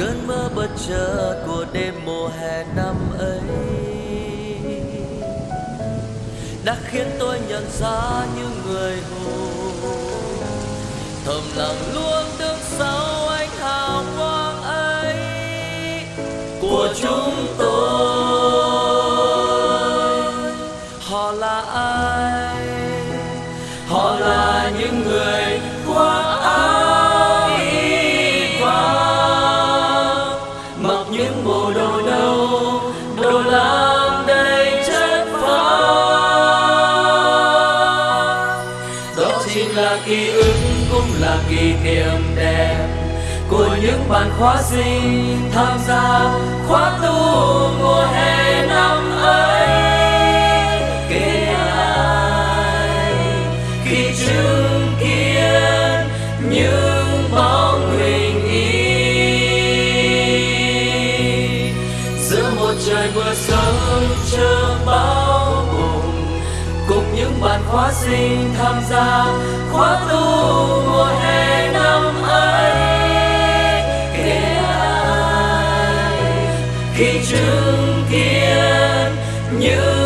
Cơn mơ bất chợt của đêm mùa hè năm ấy đã khiến tôi nhận ra những người hồ thầm lặng luôn đứng sau ánh hào quang ấy của chúng chính là ký ức, cũng là kỷ niệm đẹp của những bạn khóa sinh tham gia khóa tu mùa hè năm khóa sinh tham gia, khóa tu mùa hè năm ấy. Kể ai, khi chứng kiến những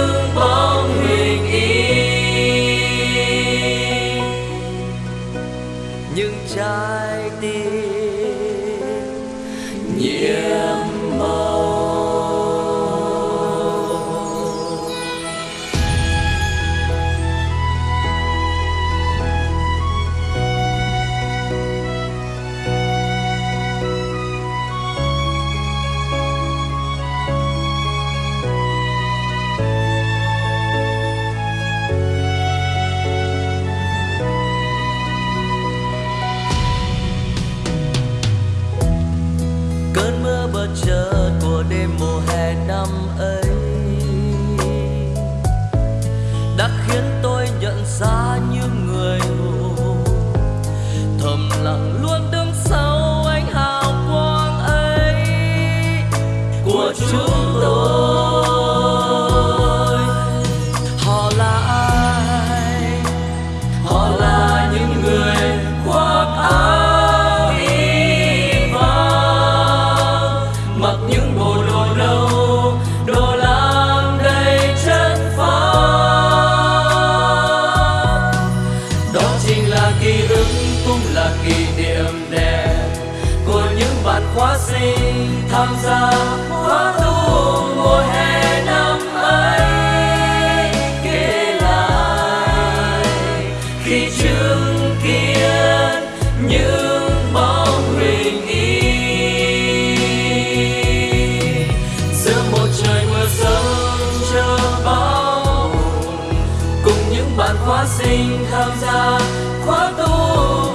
sinh tham gia khóa tu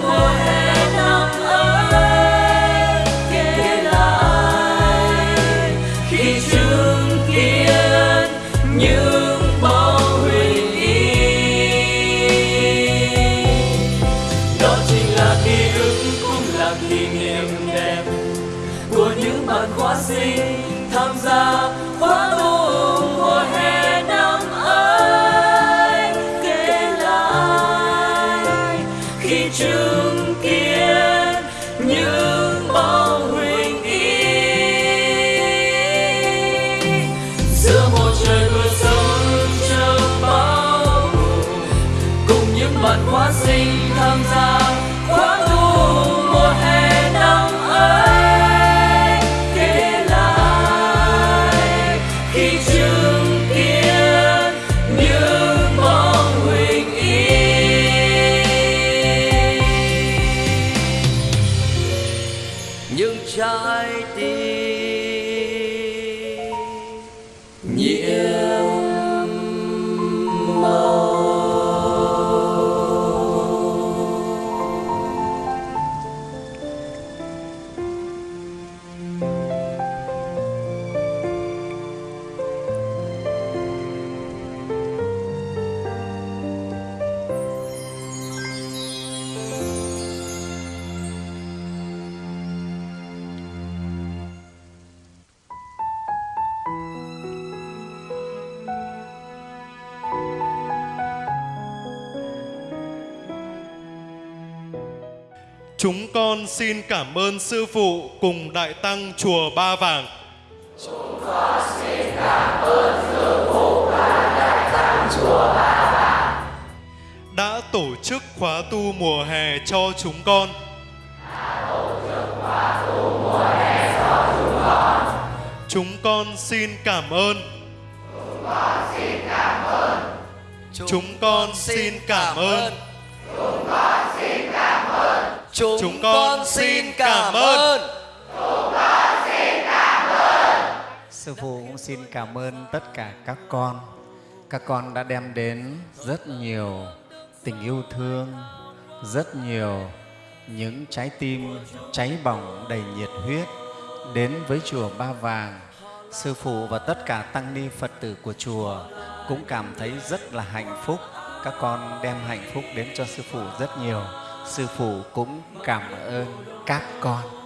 mùa hè năm ấy kể lại khi chứng kiến những bóng huyền y đó chính là ký ức cũng là kỷ niệm đẹp của những bạn khóa sinh tham gia khóa tu chứng kiến những bóng huỳnh y. Giữa một trời mưa sớm chờ bao cùng những bạn hóa sinh tham gia khóa tu mùa hè năm ấy. Chúng con xin cảm ơn Sư Phụ cùng Đại Tăng Chùa Ba Vàng. Chúng con xin cảm ơn Sư Phụ và Đại Tăng Chùa Ba Vàng. Đã tổ chức khóa tu mùa hè cho chúng con. Đã tổ chức khóa tu mùa hè cho chúng con. Chúng con xin cảm ơn. Chúng con xin cảm ơn. Chúng con xin cảm ơn. Chúng con xin cảm ơn. Chúng con xin cảm ơn. Chúng con xin cảm ơn. Sư phụ cũng xin cảm ơn tất cả các con. Các con đã đem đến rất nhiều tình yêu thương, rất nhiều những trái tim cháy bỏng đầy nhiệt huyết đến với chùa Ba Vàng. Sư phụ và tất cả tăng ni Phật tử của chùa cũng cảm thấy rất là hạnh phúc. Các con đem hạnh phúc đến cho sư phụ rất nhiều. Sư phụ cũng cảm ơn các con.